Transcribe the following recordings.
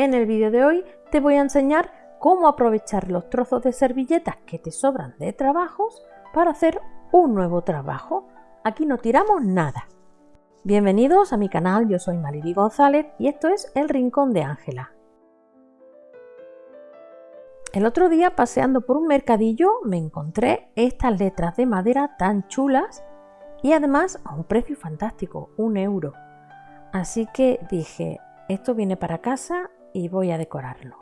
En el vídeo de hoy te voy a enseñar cómo aprovechar los trozos de servilletas que te sobran de trabajos para hacer un nuevo trabajo. Aquí no tiramos nada. Bienvenidos a mi canal, yo soy Mariby González y esto es El Rincón de Ángela. El otro día paseando por un mercadillo me encontré estas letras de madera tan chulas y además a un precio fantástico, un euro. Así que dije, esto viene para casa y voy a decorarlo.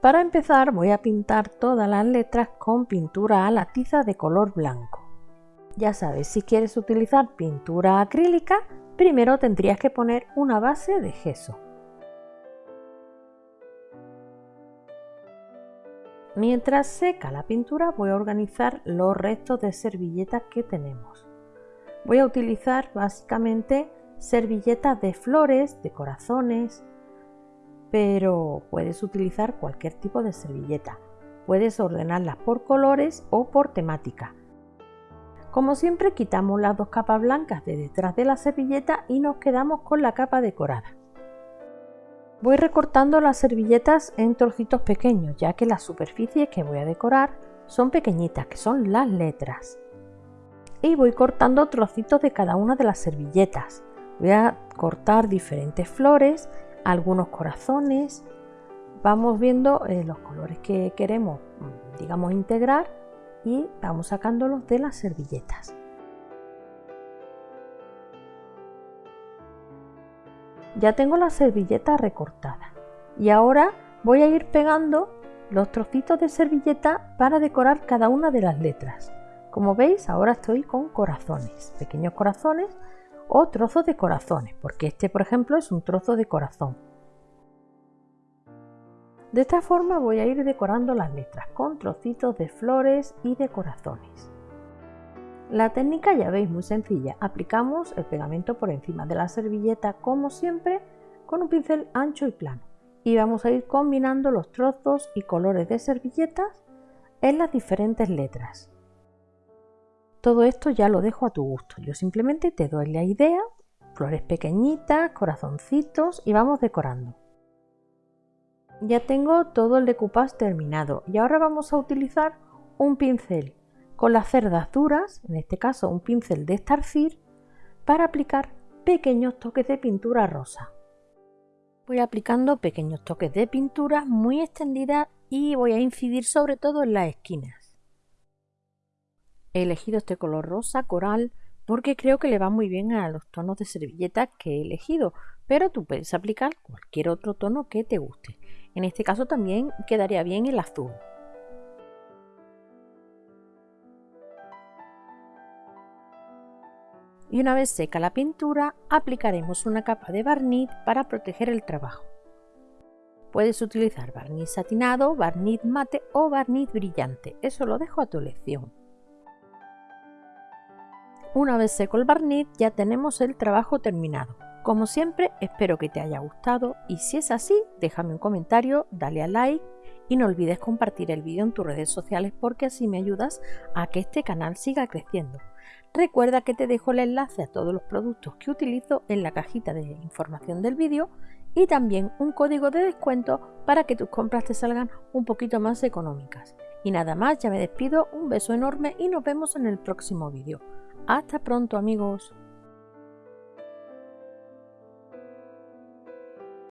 Para empezar voy a pintar todas las letras con pintura a la tiza de color blanco. Ya sabes, si quieres utilizar pintura acrílica, primero tendrías que poner una base de gesso. Mientras seca la pintura voy a organizar los restos de servilletas que tenemos. Voy a utilizar básicamente servilletas de flores, de corazones, pero puedes utilizar cualquier tipo de servilleta. Puedes ordenarlas por colores o por temática. Como siempre quitamos las dos capas blancas de detrás de la servilleta y nos quedamos con la capa decorada. Voy recortando las servilletas en trocitos pequeños ya que las superficies que voy a decorar son pequeñitas, que son las letras. Y voy cortando trocitos de cada una de las servilletas. Voy a cortar diferentes flores, algunos corazones. Vamos viendo eh, los colores que queremos, digamos, integrar y vamos sacándolos de las servilletas. Ya tengo la servilleta recortada y ahora voy a ir pegando los trocitos de servilleta para decorar cada una de las letras. Como veis ahora estoy con corazones, pequeños corazones o trozos de corazones, porque este por ejemplo es un trozo de corazón. De esta forma voy a ir decorando las letras con trocitos de flores y de corazones. La técnica ya veis muy sencilla, aplicamos el pegamento por encima de la servilleta como siempre con un pincel ancho y plano y vamos a ir combinando los trozos y colores de servilletas en las diferentes letras. Todo esto ya lo dejo a tu gusto. Yo simplemente te doy la idea, flores pequeñitas, corazoncitos y vamos decorando. Ya tengo todo el decoupage terminado y ahora vamos a utilizar un pincel con las cerdas duras, en este caso un pincel de estarcir, para aplicar pequeños toques de pintura rosa. Voy aplicando pequeños toques de pintura muy extendida y voy a incidir sobre todo en las esquinas. He elegido este color rosa coral porque creo que le va muy bien a los tonos de servilleta que he elegido, pero tú puedes aplicar cualquier otro tono que te guste. En este caso también quedaría bien el azul. Y una vez seca la pintura, aplicaremos una capa de barniz para proteger el trabajo. Puedes utilizar barniz satinado, barniz mate o barniz brillante, eso lo dejo a tu elección. Una vez seco el barniz ya tenemos el trabajo terminado. Como siempre espero que te haya gustado y si es así déjame un comentario, dale a like y no olvides compartir el vídeo en tus redes sociales porque así me ayudas a que este canal siga creciendo. Recuerda que te dejo el enlace a todos los productos que utilizo en la cajita de información del vídeo y también un código de descuento para que tus compras te salgan un poquito más económicas. Y nada más, ya me despido, un beso enorme y nos vemos en el próximo vídeo. Hasta pronto amigos.